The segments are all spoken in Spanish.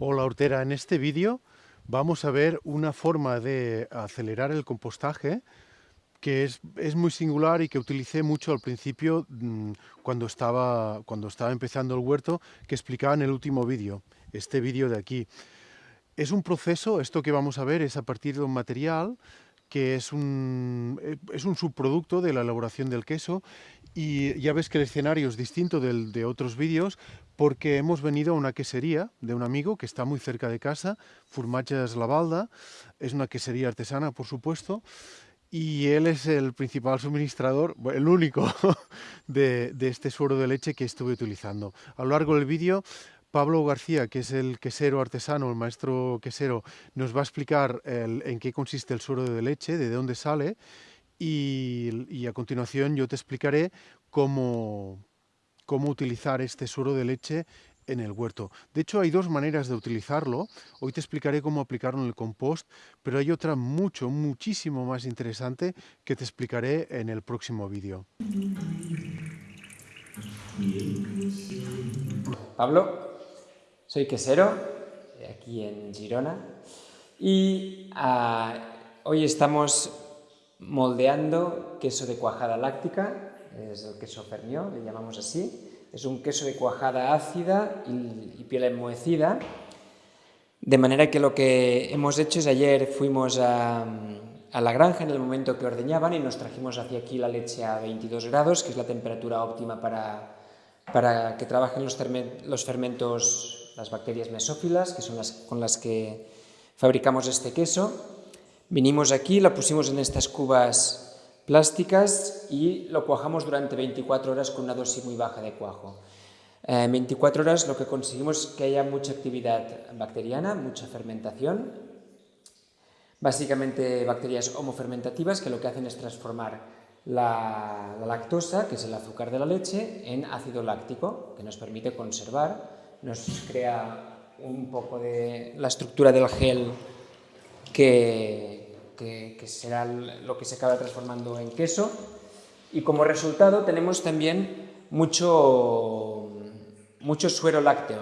Hola Hortera, en este vídeo vamos a ver una forma de acelerar el compostaje que es, es, muy singular y que utilicé mucho al principio mmm, cuando, estaba, cuando estaba empezando el huerto que explicaba en el último vídeo, este vídeo de aquí. Es un proceso, esto que vamos a ver es a partir de un material que es un, es un subproducto de la elaboración del queso y ya ves que el escenario es distinto del de otros vídeos porque hemos venido a una quesería de un amigo que está muy cerca de casa, Furmatges La Balda, es una quesería artesana por supuesto, y él es el principal suministrador, el único, de, este suero de leche que estuve utilizando. A lo largo del vídeo, Pablo García, que es el quesero artesano, el maestro quesero, nos va a explicar en qué consiste el suero de leche, de dónde sale, y, a continuación yo te explicaré cómo, cómo utilizar este suero de leche en el huerto. De hecho, hay dos maneras de utilizarlo. Hoy te explicaré cómo aplicarlo en el compost, pero hay otra mucho, muchísimo más interesante que te explicaré en el próximo vídeo. Pablo, soy quesero, aquí en Girona, y uh, hoy estamos moldeando queso de cuajada láctica, es el queso Fermió, le llamamos así, es un queso de cuajada ácida y, y, piel enmohecida, de manera que lo que hemos hecho es ayer fuimos a, a, la granja en el momento que ordeñaban y nos trajimos hacia aquí la leche a 22 grados, que es la temperatura óptima para, para que trabajen los, los fermentos, las bacterias mesófilas, que son las con las que fabricamos este queso. Vinimos aquí, la pusimos en estas cubas plásticas y lo cuajamos durante 24 horas con una dosis muy baja de cuajo. En 24 horas lo que conseguimos es que haya mucha actividad bacteriana, mucha fermentación, básicamente bacterias homofermentativas que lo que hacen es transformar la, la, lactosa, que es el azúcar de la leche, en ácido láctico, que nos permite conservar, nos crea un poco de la estructura del gel que, será lo que se acaba transformando en queso. Y como resultado tenemos también mucho, mucho suero lácteo.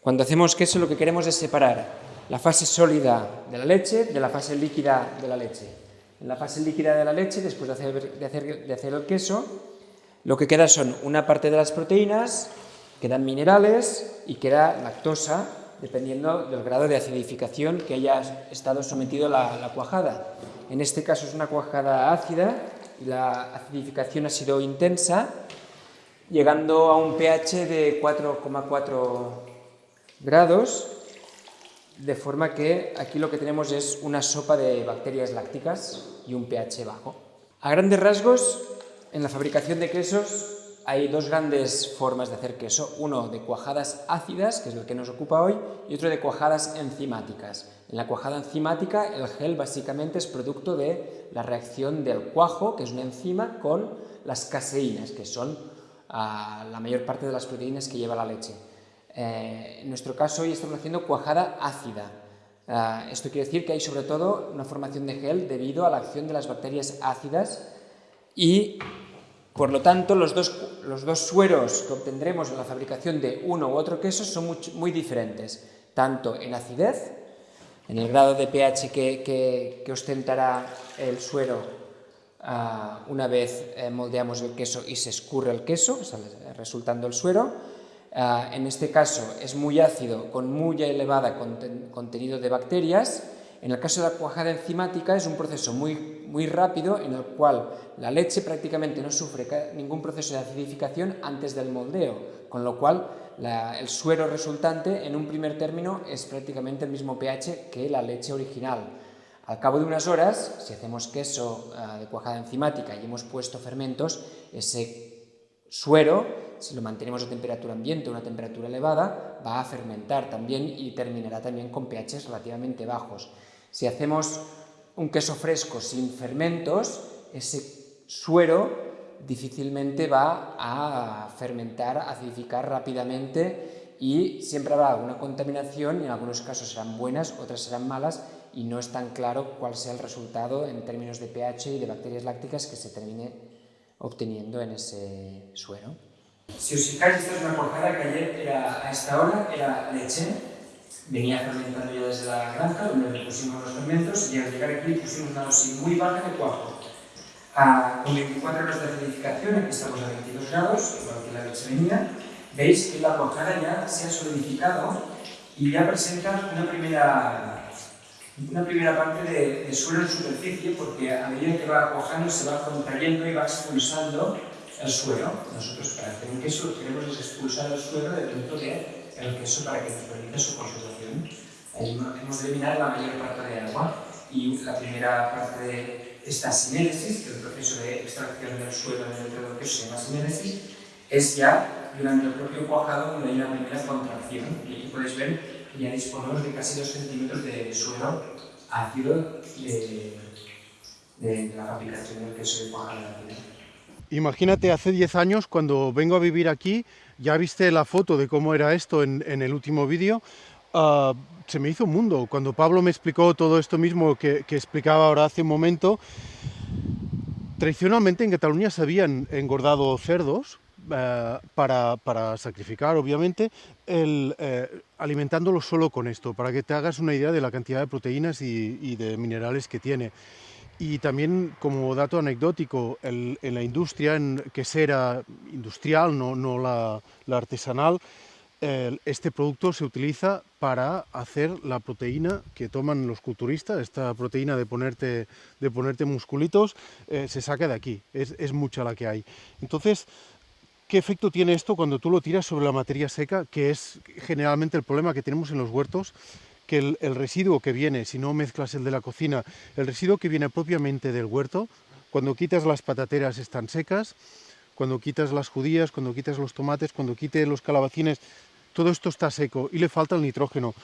Cuando hacemos queso lo que queremos es separar la fase sólida de la leche de la fase líquida de la leche. En la fase líquida de la leche, después de hacer, de hacer, de hacer el queso, lo que queda son una parte de las proteínas, quedan minerales y queda lactosa, dependiendo del grado de acidificación que haya estado sometido la, la cuajada. En este caso es una cuajada ácida y la acidificación ha sido intensa, llegando a un pH de 4,4 grados, de forma que aquí lo que tenemos es una sopa de bacterias lácticas y un pH bajo. A grandes rasgos, en la fabricación de quesos hay dos grandes formas de hacer queso, uno de cuajadas ácidas, que es el que nos ocupa hoy, y otro de cuajadas enzimáticas. En la cuajada enzimática el gel básicamente es producto de la reacción del cuajo, que es una enzima, con las caseínas, que son uh, la mayor parte de las proteínas que lleva la leche. Eh, en nuestro caso hoy estamos haciendo cuajada ácida. Uh, esto quiere decir que hay sobre todo una formación de gel debido a la acción de las bacterias ácidas y por lo tanto, los dos, los dos, sueros que obtendremos en la fabricación de uno u otro queso son muy, diferentes, tanto en acidez, en el grado de pH que, que, ostentará el suero uh, una vez eh, moldeamos el queso y se escurre el queso, resultando el suero. Uh, en este caso es muy ácido, con muy elevada conten contenido de bacterias, en el caso de la cuajada enzimática es un proceso muy, muy rápido en el cual la leche prácticamente no sufre ningún proceso de acidificación antes del moldeo, con lo cual la, el suero resultante en un primer término es prácticamente el mismo pH que la leche original. Al cabo de unas horas, si hacemos queso uh, de cuajada enzimática y hemos puesto fermentos, ese suero, si lo mantenemos a temperatura ambiente o una temperatura elevada, va a fermentar también y terminará también con pHs relativamente bajos. Si hacemos un queso fresco sin fermentos, ese suero difícilmente va a fermentar, acidificar rápidamente y siempre habrá alguna contaminación, y en algunos casos serán buenas, otras serán malas, y no es tan claro cuál sea el resultado en términos de pH y de bacterias lácticas que se termine obteniendo en ese suero. Si os fijáis, esta es una cuajada que ayer era, a esta hora era leche, venía fermentando ya desde la granja, donde le pusimos los fermentos y al llegar aquí pusimos una dosis muy baja de cuajo. A, con 24 horas de acidificación, aquí estamos a 22 grados, igual que la leche venía, veis que la cuajada ya se ha solidificado y ya presenta una primera, una primera parte de, de suelo en superficie porque a medida que va cuajando se va contrayendo y va expulsando el suelo. Nosotros para hacer un queso lo que expulsar el suelo del queso para que nos permita su conservación. Hemos de eliminar la mayor parte de agua y la primera parte de esta sinéresis, que es el proceso de extracción del suelo dentro del queso se llama sinéresis, es ya durante el propio cuajado donde hay una primera contracción. Y aquí podéis ver que ya disponemos de casi 2 centímetros de suelo ácido de, de la fabricación del queso de cuajado Imagínate hace 10 años cuando vengo a vivir aquí, ya viste la foto de cómo era esto en, el último vídeo, ah, se me hizo un mundo. Cuando Pablo me explicó todo esto mismo que, explicaba ahora hace un momento, tradicionalmente en Cataluña se habían engordado cerdos, eh, para, sacrificar, obviamente, el, eh, alimentándolos solo con esto, para que te hagas una idea de la cantidad de proteínas y de minerales que tiene. Y también como dato anecdótico, en la industria, en quesera industrial, no, no la, artesanal, este producto se utiliza para hacer la proteína que toman los culturistas, esta proteína de ponerte, de ponerte musculitos, eh, se saca de aquí, es, es mucha la que hay. Entonces, ¿Qué efecto tiene esto cuando tú lo tiras sobre la materia seca, que es generalmente el problema que tenemos en los huertos, que el, residuo que viene, si no mezclas el de la cocina, el residuo que viene propiamente del huerto, cuando quitas las patateras están secas, cuando quitas las judías, cuando quitas los tomates, cuando quites los calabacines, todo esto está seco y le falta el nitrógeno.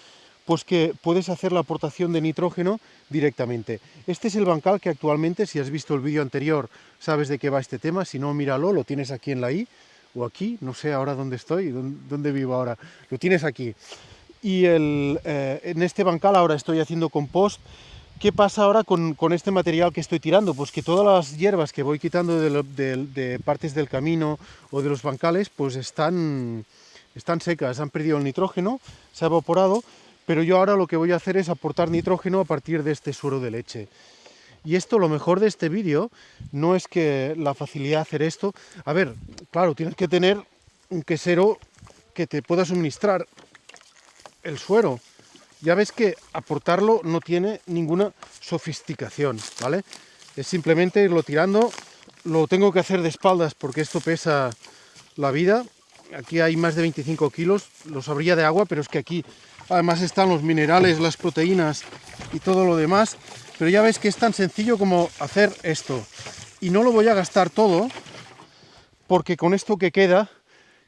Pues que puedes hacer la aportación de nitrógeno directamente. Este es el bancal que actualmente, si has visto el vídeo anterior, sabes de qué va este tema, si no, míralo, lo tienes aquí en la I, o aquí, no sé ahora dónde estoy, dónde vivo ahora, lo tienes aquí y eh, en este bancal ahora estoy haciendo compost. ¿Qué pasa ahora con, con, este material que estoy tirando? Pues que todas las hierbas que voy quitando de, de, partes del camino o de los bancales, pues están, están secas, han perdido el nitrógeno, se ha evaporado, pero yo ahora lo que voy a hacer es aportar nitrógeno a partir de este suero de leche. Y esto, lo mejor de este vídeo, no es que la facilidad de hacer esto... A ver, claro, tienes que tener un quesero que te pueda suministrar el suero. Ya ves que aportarlo no tiene ninguna sofisticación, ¿vale? Es simplemente irlo tirando. Lo tengo que hacer de espaldas porque esto pesa la vida. Aquí hay más de 25 kilos, lo sabría de agua, pero es que aquí además están los minerales, las proteínas y todo lo demás. Pero ya ves que es tan sencillo como hacer esto. Y no lo voy a gastar todo, porque con esto que queda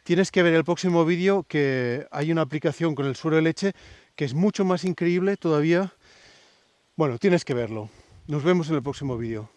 tienes que ver el próximo vídeo que hay una aplicación con el suero de leche que es mucho más increíble todavía. Bueno, tienes que verlo. Nos vemos en el próximo vídeo.